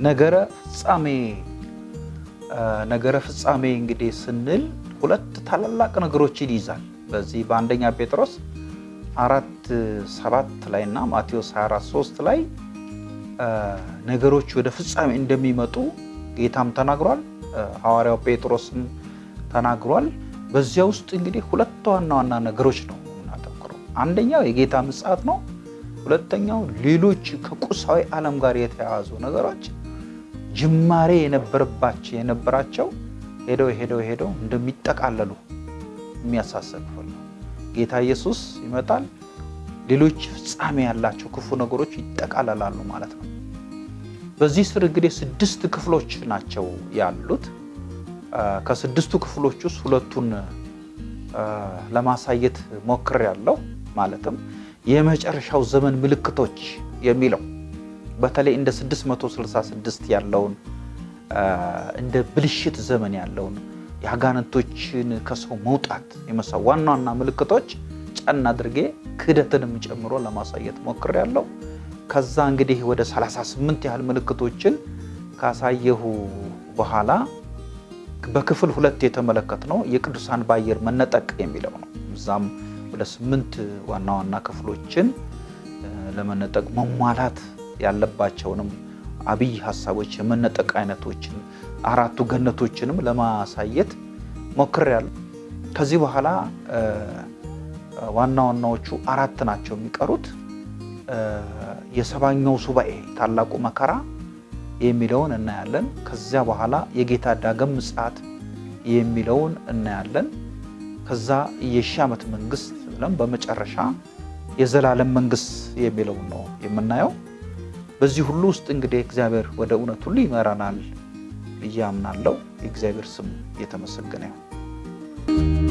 ነገረ ፍጻሜ ነገረ ፍጻሜ እንግዲህ ስንል ሁለት ታላላቅ ነገሮችን ይይዛል። በዚህ በአንደኛ ጴጥሮስ አራት ሰባት ላይ እና ማቴዎስ 24 3 ላይ ነገሮች ወደ ፍጻሜ እንደሚመጡ ጌታም ተናግሯል። ሐዋርያው ጴጥሮስም ተናግሯል። በዚያ ውስጥ እንግዲህ ሁለት ዋና ዋና ነገሮች ነው የምናተኩረው። አንደኛው የጌታ ምጽአት ነው። ሁለተኛው ሌሎች ከቁሳዊ ዓለም ጋር የተያያዙ ነገሮች ጅማሬ የነበረባቸው የነበራቸው ሄደው ሄደው ሄደው እንደሚጠቃለሉ የሚያሳስብ ክፍል ጌታ ኢየሱስ ይመጣል። ሌሎች ፍጻሜ ያላቸው ክፉ ነገሮች ይጠቃለላሉ ማለት ነው። በዚህ ስር እንግዲህ ስድስት ክፍሎች ናቸው ያሉት። ከስድስቱ ክፍሎች ውስጥ ሁለቱን ለማሳየት ሞክሬያለሁ። ማለትም የመጨረሻው ዘመን ምልክቶች የሚለው በተለይ እንደ 666 ያለውን እንደ ብልሽት ዘመን ያለውን የአጋንንቶችን ከሰው መውጣት የመሳው ዋና ዋና ምልክቶች ጫና አድርጌ ክህደትንም ጨምሮ ለማሳየት ሞክሬያለሁ። ከዛ እንግዲህ ወደ 38 ያህል ምልክቶችን ካሳየሁ በኋላ በክፍል ሁለት የተመለከትነው የቅዱሳን በአየር መነጠቅ የሚለው ነው። እዛም ወደ ስምንት ዋና ዋና ክፍሎችን ለመነጠቅ መሟላት ያለባቸውንም አብይ ሀሳቦች የመነጠቅ አይነቶችን አራቱ ገነቶችንም ለማሳየት ሞክሬያለሁ። ከዚህ በኋላ ዋና ዋናዎቹ አራት ናቸው የሚቀሩት። የሰባኛው ሱባኤ ታላቁ መከራ የሚለውን እናያለን። ከዚያ በኋላ የጌታ ዳግም ምጽአት የሚለውን እናያለን። ከዛ የሺህ ዓመት መንግስት ብለን በመጨረሻ የዘላለም መንግስት የሚለውን ነው የምናየው። በዚህ ሁሉ ውስጥ እንግዲህ እግዚአብሔር ወደ እውነት ሁሉ ይመራናል ብዬ የእግዚአብሔር ስም የተመሰገነ ይሁን።